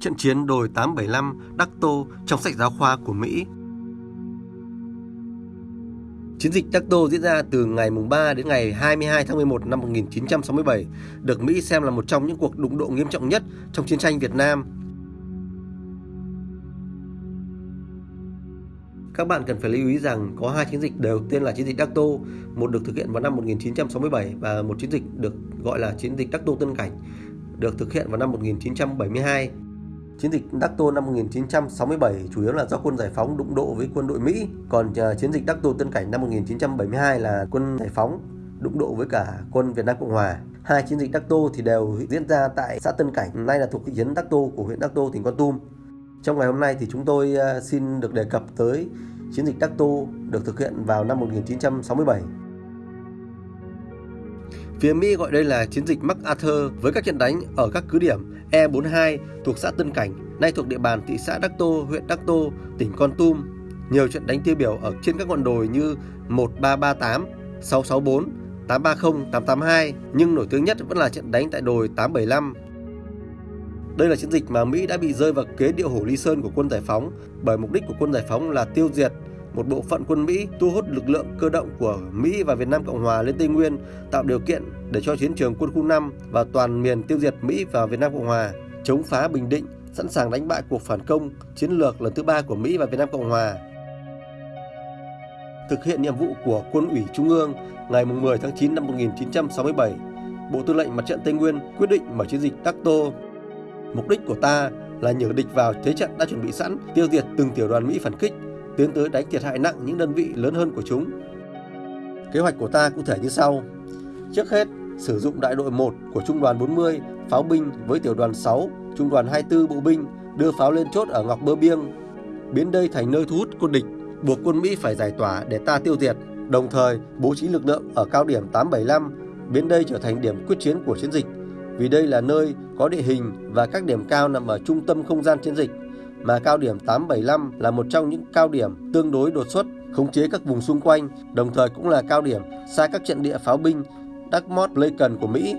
trận chiến đồi 875 Đắc Tô trong sách giáo khoa của Mỹ. Chiến dịch Đắc Tô diễn ra từ ngày 3 đến ngày 22 tháng 11 năm 1967, được Mỹ xem là một trong những cuộc đụng độ nghiêm trọng nhất trong chiến tranh Việt Nam Các bạn cần phải lưu ý rằng có hai chiến dịch đều tên là chiến dịch Đắc Tô, một được thực hiện vào năm 1967 và một chiến dịch được gọi là chiến dịch Đắc Tô Tân Cảnh, được thực hiện vào năm 1972. Chiến dịch Đắc Tô năm 1967 chủ yếu là do quân giải phóng đụng độ với quân đội Mỹ, còn ờ, chiến dịch Đắc Tô Tân Cảnh năm 1972 là quân giải phóng đụng độ với cả quân Việt Nam Cộng Hòa. Hai chiến dịch Đắc Tô thì đều diễn ra tại xã Tân Cảnh, nay là thuộc thị trấn Đắc Tô của huyện Đắc Tô, tỉnh Con Tum. Trong ngày hôm nay thì chúng tôi ờ, xin được đề cập tới chiến dịch Đắc Tô được thực hiện vào năm 1967. Phía Mỹ gọi đây là chiến dịch MacArthur với các trận đánh ở các cứ điểm E42 thuộc xã Tân Cảnh, nay thuộc địa bàn thị xã Đắc Tô, huyện Đắc Tô, tỉnh Con Tum. Nhiều trận đánh tiêu biểu ở trên các ngọn đồi như 1338, 664, 830, 882, nhưng nổi tiếng nhất vẫn là trận đánh tại đồi 875, đây là chiến dịch mà Mỹ đã bị rơi vào kế điệu hổ Ly Sơn của quân giải phóng bởi mục đích của quân giải phóng là tiêu diệt một bộ phận quân Mỹ thu hút lực lượng cơ động của Mỹ và Việt Nam Cộng Hòa lên Tây Nguyên, tạo điều kiện để cho chiến trường quân khu 5 và toàn miền tiêu diệt Mỹ và Việt Nam Cộng Hòa, chống phá Bình Định, sẵn sàng đánh bại cuộc phản công chiến lược lần thứ ba của Mỹ và Việt Nam Cộng Hòa. Thực hiện nhiệm vụ của Quân ủy Trung ương ngày 10 tháng 9 năm 1967, Bộ Tư lệnh Mặt trận Tây Nguyên quyết định mở chiến dịch Đắc Tô Mục đích của ta là nhử địch vào thế trận đã chuẩn bị sẵn, tiêu diệt từng tiểu đoàn Mỹ phản kích, tiến tới đánh thiệt hại nặng những đơn vị lớn hơn của chúng. Kế hoạch của ta cụ thể như sau. Trước hết, sử dụng đại đội 1 của trung đoàn 40 pháo binh với tiểu đoàn 6, trung đoàn 24 bộ binh đưa pháo lên chốt ở Ngọc Bơ Biêng, biến đây thành nơi thu hút quân địch, buộc quân Mỹ phải giải tỏa để ta tiêu diệt, đồng thời bố trí lực lượng ở cao điểm 875, biến đây trở thành điểm quyết chiến của chiến dịch vì đây là nơi có địa hình và các điểm cao nằm ở trung tâm không gian chiến dịch, mà cao điểm 875 là một trong những cao điểm tương đối đột xuất, khống chế các vùng xung quanh, đồng thời cũng là cao điểm xa các trận địa pháo binh Dartmouth Lincoln của Mỹ.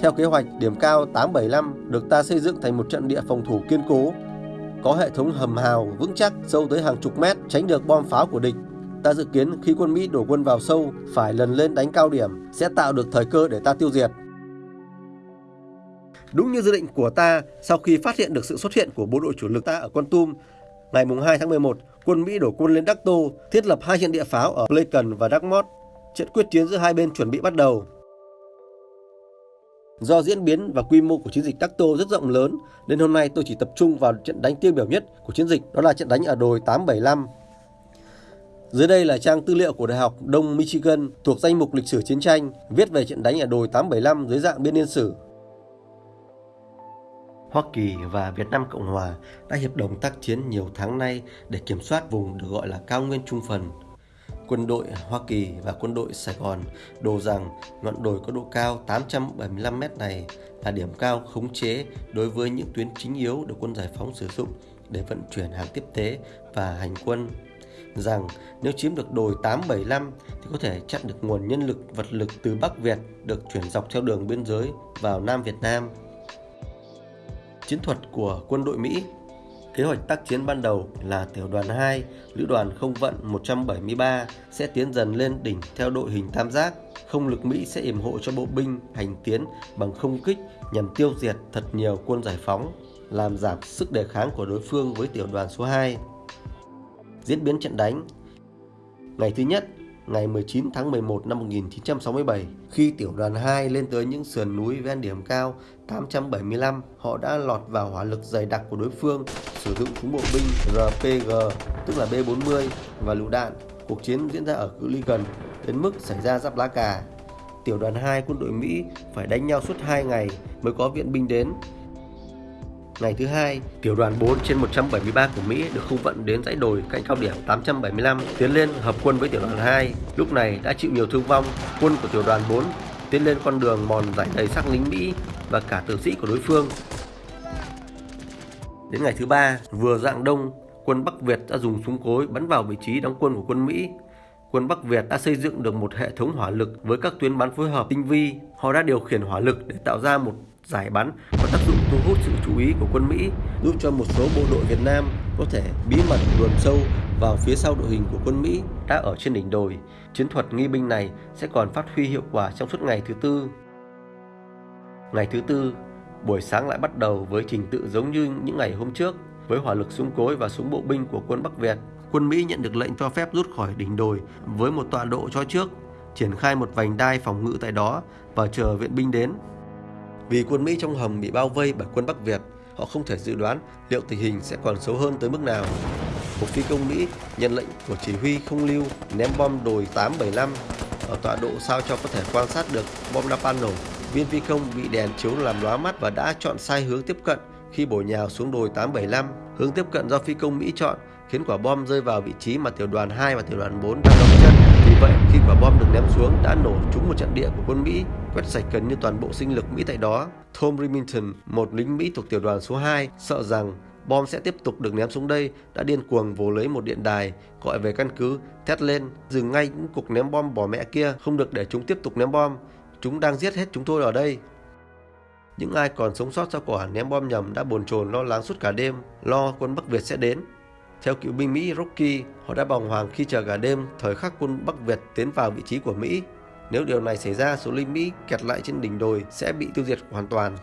Theo kế hoạch, điểm cao 875 được ta xây dựng thành một trận địa phòng thủ kiên cố, có hệ thống hầm hào vững chắc sâu tới hàng chục mét, tránh được bom pháo của địch Ta dự kiến khi quân Mỹ đổ quân vào sâu phải lần lên đánh cao điểm sẽ tạo được thời cơ để ta tiêu diệt. Đúng như dự định của ta, sau khi phát hiện được sự xuất hiện của bộ đội chủ lực ta ở Con Tum, ngày 2 tháng 11, quân Mỹ đổ quân lên Đắc Tô, thiết lập hai hiện địa pháo ở Pleikon và Đắc Mót. Trận quyết chiến giữa hai bên chuẩn bị bắt đầu. Do diễn biến và quy mô của chiến dịch Đắc Tô rất rộng lớn, nên hôm nay tôi chỉ tập trung vào trận đánh tiêu biểu nhất của chiến dịch, đó là trận đánh ở đồi 875 dưới đây là trang tư liệu của Đại học Đông Michigan thuộc danh mục lịch sử chiến tranh, viết về trận đánh ở đồi 875 dưới dạng biên niên sử. Hoa Kỳ và Việt Nam Cộng Hòa đã hiệp đồng tác chiến nhiều tháng nay để kiểm soát vùng được gọi là cao nguyên trung phần. Quân đội Hoa Kỳ và quân đội Sài Gòn đồ rằng ngọn đồi có độ cao 875 m này là điểm cao khống chế đối với những tuyến chính yếu được quân giải phóng sử dụng để vận chuyển hàng tiếp tế và hành quân rằng nếu chiếm được đồi 875 thì có thể chặn được nguồn nhân lực, vật lực từ Bắc Việt được chuyển dọc theo đường biên giới vào Nam Việt Nam. Chiến thuật của quân đội Mỹ Kế hoạch tác chiến ban đầu là tiểu đoàn 2, lữ đoàn không vận 173 sẽ tiến dần lên đỉnh theo đội hình tam giác. Không lực Mỹ sẽ yểm hộ cho bộ binh hành tiến bằng không kích nhằm tiêu diệt thật nhiều quân giải phóng, làm giảm sức đề kháng của đối phương với tiểu đoàn số 2. Diễn biến trận đánh Ngày thứ nhất, ngày 19 tháng 11 năm 1967, khi tiểu đoàn 2 lên tới những sườn núi ven điểm cao 875, họ đã lọt vào hỏa lực dày đặc của đối phương, sử dụng súng bộ binh RPG, tức là B-40 và lựu đạn. Cuộc chiến diễn ra ở cự ly gần, đến mức xảy ra giáp lá cà. Tiểu đoàn 2 quân đội Mỹ phải đánh nhau suốt 2 ngày mới có viện binh đến Ngày thứ hai, tiểu đoàn 4 trên 173 của Mỹ được không vận đến dãy đồi cạnh cao điểm 875 tiến lên hợp quân với tiểu đoàn 2. Lúc này đã chịu nhiều thương vong, quân của tiểu đoàn 4 tiến lên con đường mòn giải đầy xác lính Mỹ và cả tử sĩ của đối phương. Đến ngày thứ ba, vừa dạng đông, quân Bắc Việt đã dùng súng cối bắn vào vị trí đóng quân của quân Mỹ. quân Bắc Việt đã xây dựng được một hệ thống hỏa lực với các tuyến bắn phối hợp tinh vi. Họ đã điều khiển hỏa lực để tạo ra một giải bắn có tác dụng thu hút sự chú ý của quân Mỹ, giúp cho một số bộ đội Việt Nam có thể bí mật luồn sâu vào phía sau đội hình của quân Mỹ đã ở trên đỉnh đồi. Chiến thuật nghi binh này sẽ còn phát huy hiệu quả trong suốt ngày thứ tư. Ngày thứ tư, buổi sáng lại bắt đầu với trình tự giống như những ngày hôm trước, với hỏa lực súng cối và súng bộ binh của quân Bắc Việt. Quân Mỹ nhận được lệnh cho phép rút khỏi đỉnh đồi với một tọa độ cho trước, triển khai một vành đai phòng ngự tại đó và chờ viện binh đến. Vì quân Mỹ trong hầm bị bao vây bởi quân Bắc Việt, họ không thể dự đoán liệu tình hình sẽ còn xấu hơn tới mức nào. Một phi công Mỹ nhận lệnh của chỉ huy không lưu ném bom đồi 875 ở tọa độ sao cho có thể quan sát được bom napalm nổ. Viên phi công bị đèn chiếu làm lóa mắt và đã chọn sai hướng tiếp cận khi bổ nhào xuống đồi 875. Hướng tiếp cận do phi công Mỹ chọn khiến quả bom rơi vào vị trí mà tiểu đoàn 2 và tiểu đoàn 4 đang đóng chân. Quả bom được ném xuống đã nổ trúng một trận địa của quân Mỹ, quét sạch gần như toàn bộ sinh lực Mỹ tại đó. Tom Remington, một lính Mỹ thuộc tiểu đoàn số 2, sợ rằng bom sẽ tiếp tục được ném xuống đây, đã điên cuồng vồ lấy một điện đài, gọi về căn cứ, thét lên, dừng ngay những cuộc ném bom bỏ mẹ kia, không được để chúng tiếp tục ném bom. Chúng đang giết hết chúng tôi ở đây. Những ai còn sống sót sau quả ném bom nhầm đã bồn chồn lo lắng suốt cả đêm, lo quân Bắc Việt sẽ đến. Theo cựu binh Mỹ Rocky, họ đã bàng hoàng khi chờ cả đêm thời khắc quân Bắc Việt tiến vào vị trí của Mỹ. Nếu điều này xảy ra, số lính Mỹ kẹt lại trên đỉnh đồi sẽ bị tiêu diệt hoàn toàn.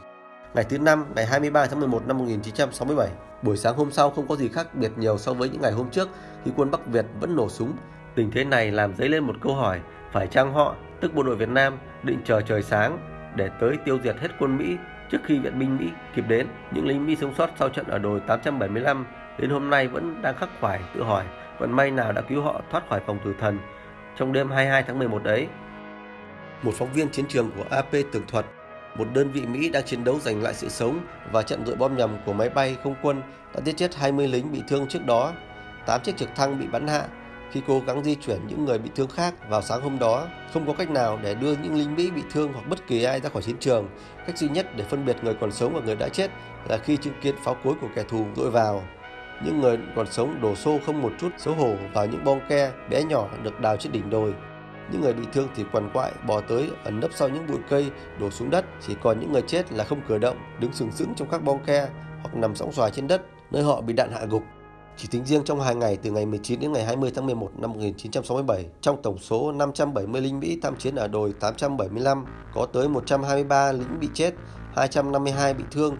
Ngày thứ năm, ngày 23 tháng 11 năm 1967, buổi sáng hôm sau không có gì khác biệt nhiều so với những ngày hôm trước khi quân Bắc Việt vẫn nổ súng. Tình thế này làm dấy lên một câu hỏi, phải chăng họ, tức bộ đội Việt Nam, định chờ trời sáng để tới tiêu diệt hết quân Mỹ trước khi viện binh Mỹ kịp đến. Những lính Mỹ sống sót sau trận ở đồi 875 đến hôm nay vẫn đang khắc khoải tự hỏi vận may nào đã cứu họ thoát khỏi phòng tử thần trong đêm 22 tháng 11 đấy. Một phóng viên chiến trường của AP tường thuật, một đơn vị Mỹ đang chiến đấu giành lại sự sống và trận đội bom nhầm của máy bay không quân đã giết chết 20 lính bị thương trước đó. 8 chiếc trực thăng bị bắn hạ khi cố gắng di chuyển những người bị thương khác vào sáng hôm đó. Không có cách nào để đưa những lính Mỹ bị thương hoặc bất kỳ ai ra khỏi chiến trường. Cách duy nhất để phân biệt người còn sống và người đã chết là khi chứng kiến pháo cối của kẻ thù dội vào. Những người còn sống đổ xô không một chút xấu hổ vào những bong ke bé nhỏ được đào trên đỉnh đồi. Những người bị thương thì quằn quại bò tới ẩn nấp sau những bụi cây đổ xuống đất. Chỉ còn những người chết là không cử động, đứng sừng sững trong các bong ke hoặc nằm sóng xoài trên đất nơi họ bị đạn hạ gục. Chỉ tính riêng trong hai ngày từ ngày 19 đến ngày 20 tháng 11 năm 1967, trong tổng số 570 lính Mỹ tham chiến ở đồi 875, có tới 123 lính bị chết, 252 bị thương.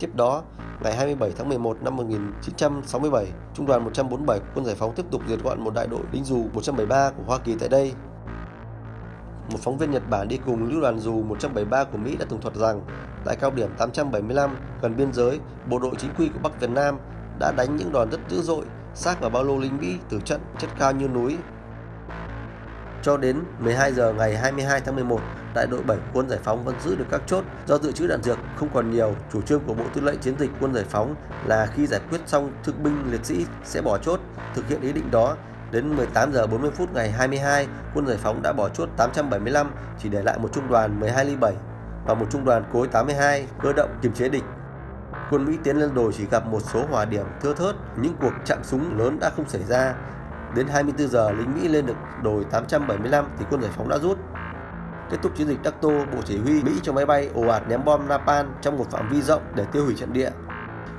Tiếp đó, ngày 27 tháng 11 năm 1967, Trung đoàn 147 quân giải phóng tiếp tục diệt gọn một đại đội lính dù 173 của Hoa Kỳ tại đây. Một phóng viên Nhật Bản đi cùng lữ đoàn dù 173 của Mỹ đã tường thuật rằng tại cao điểm 875 gần biên giới, bộ đội chính quy của Bắc Việt Nam đã đánh những đòn rất dữ dội, xác vào bao lô lính Mỹ từ trận chất cao như núi. Cho đến 12 giờ ngày 22 tháng 11, đại đội 7 quân giải phóng vẫn giữ được các chốt do dự trữ đạn dược không còn nhiều. Chủ trương của Bộ Tư lệnh Chiến dịch quân giải phóng là khi giải quyết xong thương binh liệt sĩ sẽ bỏ chốt. Thực hiện ý định đó, đến 18 giờ 40 phút ngày 22, quân giải phóng đã bỏ chốt 875, chỉ để lại một trung đoàn 12 ly 7 và một trung đoàn cối 82 cơ động kiềm chế địch. Quân Mỹ tiến lên đồi chỉ gặp một số hòa điểm thưa thớt, những cuộc chạm súng lớn đã không xảy ra. Đến 24 giờ, lính Mỹ lên được đồi 875 thì quân giải phóng đã rút. Kết thúc chiến dịch Đắc Tô, Bộ Chỉ huy Mỹ cho máy bay ồ ạt ném bom napalm trong một phạm vi rộng để tiêu hủy trận địa.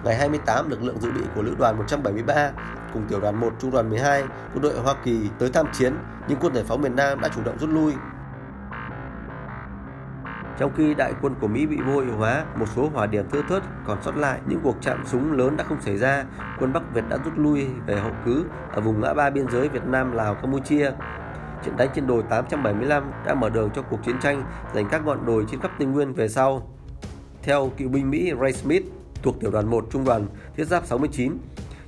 Ngày 28, lực lượng dự bị của lữ đoàn 173 cùng tiểu đoàn 1 trung đoàn 12 quân đội Hoa Kỳ tới tham chiến, nhưng quân giải phóng miền Nam đã chủ động rút lui. Trong khi đại quân của Mỹ bị vô hiệu hóa, một số hỏa điểm thưa thớt còn sót lại, những cuộc chạm súng lớn đã không xảy ra. Quân Bắc Việt đã rút lui về hậu cứ ở vùng ngã ba biên giới Việt Nam, Lào, Campuchia. Trận đánh trên đồi 875 đã mở đường cho cuộc chiến tranh giành các ngọn đồi trên khắp Tây Nguyên về sau. Theo cựu binh Mỹ Ray Smith thuộc tiểu đoàn 1 trung đoàn thiết giáp 69,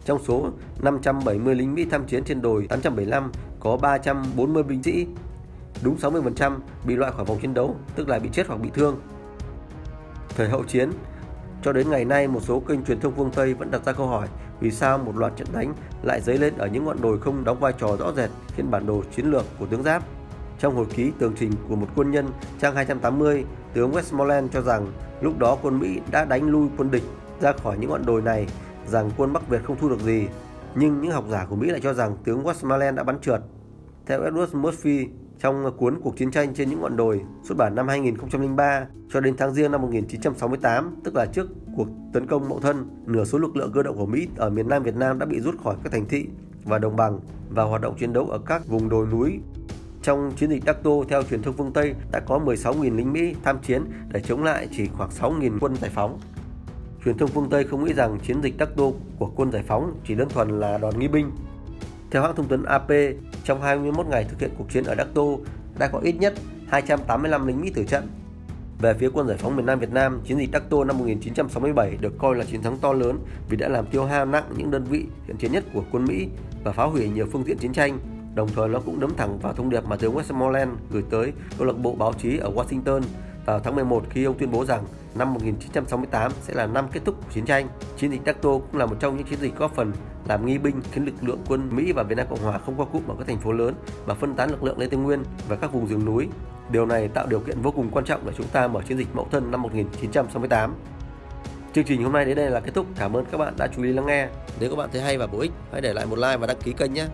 trong số 570 lính Mỹ tham chiến trên đồi 875 có 340 binh sĩ, đúng 60% bị loại khỏi vòng chiến đấu, tức là bị chết hoặc bị thương. Thời hậu chiến, cho đến ngày nay một số kênh truyền thông phương Tây vẫn đặt ra câu hỏi vì sao một loạt trận đánh lại dấy lên ở những ngọn đồi không đóng vai trò rõ rệt trên bản đồ chiến lược của tướng Giáp. Trong hồi ký tường trình của một quân nhân trang 280, tướng Westmoreland cho rằng lúc đó quân Mỹ đã đánh lui quân địch ra khỏi những ngọn đồi này, rằng quân Bắc Việt không thu được gì. Nhưng những học giả của Mỹ lại cho rằng tướng Westmoreland đã bắn trượt. Theo Edward Murphy, trong cuốn Cuộc chiến tranh trên những ngọn đồi xuất bản năm 2003 cho đến tháng riêng năm 1968, tức là trước cuộc tấn công Mậu Thân, nửa số lực lượng cơ động của Mỹ ở miền Nam Việt Nam đã bị rút khỏi các thành thị và đồng bằng và hoạt động chiến đấu ở các vùng đồi núi. Trong chiến dịch Đắc Tô, theo truyền thông phương Tây, đã có 16.000 lính Mỹ tham chiến để chống lại chỉ khoảng 6.000 quân giải phóng. Truyền thông phương Tây không nghĩ rằng chiến dịch Đắc Tô của quân giải phóng chỉ đơn thuần là đòn nghi binh. Theo hãng thông tấn AP, trong 21 ngày thực hiện cuộc chiến ở Đắc Tô, đã có ít nhất 285 lính Mỹ tử trận. Về phía quân giải phóng miền Nam Việt Nam, chiến dịch Đắc Tô năm 1967 được coi là chiến thắng to lớn vì đã làm tiêu hao nặng những đơn vị hiện chiến nhất của quân Mỹ và phá hủy nhiều phương tiện chiến tranh. Đồng thời nó cũng đấm thẳng vào thông điệp mà tướng Westmoreland gửi tới câu lạc bộ báo chí ở Washington vào tháng 11 khi ông tuyên bố rằng năm 1968 sẽ là năm kết thúc của chiến tranh. Chiến dịch Đắc cũng là một trong những chiến dịch góp phần làm nghi binh khiến lực lượng quân Mỹ và Việt Nam Cộng Hòa không qua cụm ở các thành phố lớn mà phân tán lực lượng lên Tây Nguyên và các vùng rừng núi. Điều này tạo điều kiện vô cùng quan trọng để chúng ta mở chiến dịch Mậu Thân năm 1968. Chương trình hôm nay đến đây là kết thúc. Cảm ơn các bạn đã chú ý lắng nghe. Nếu các bạn thấy hay và bổ ích, hãy để lại một like và đăng ký kênh nhé.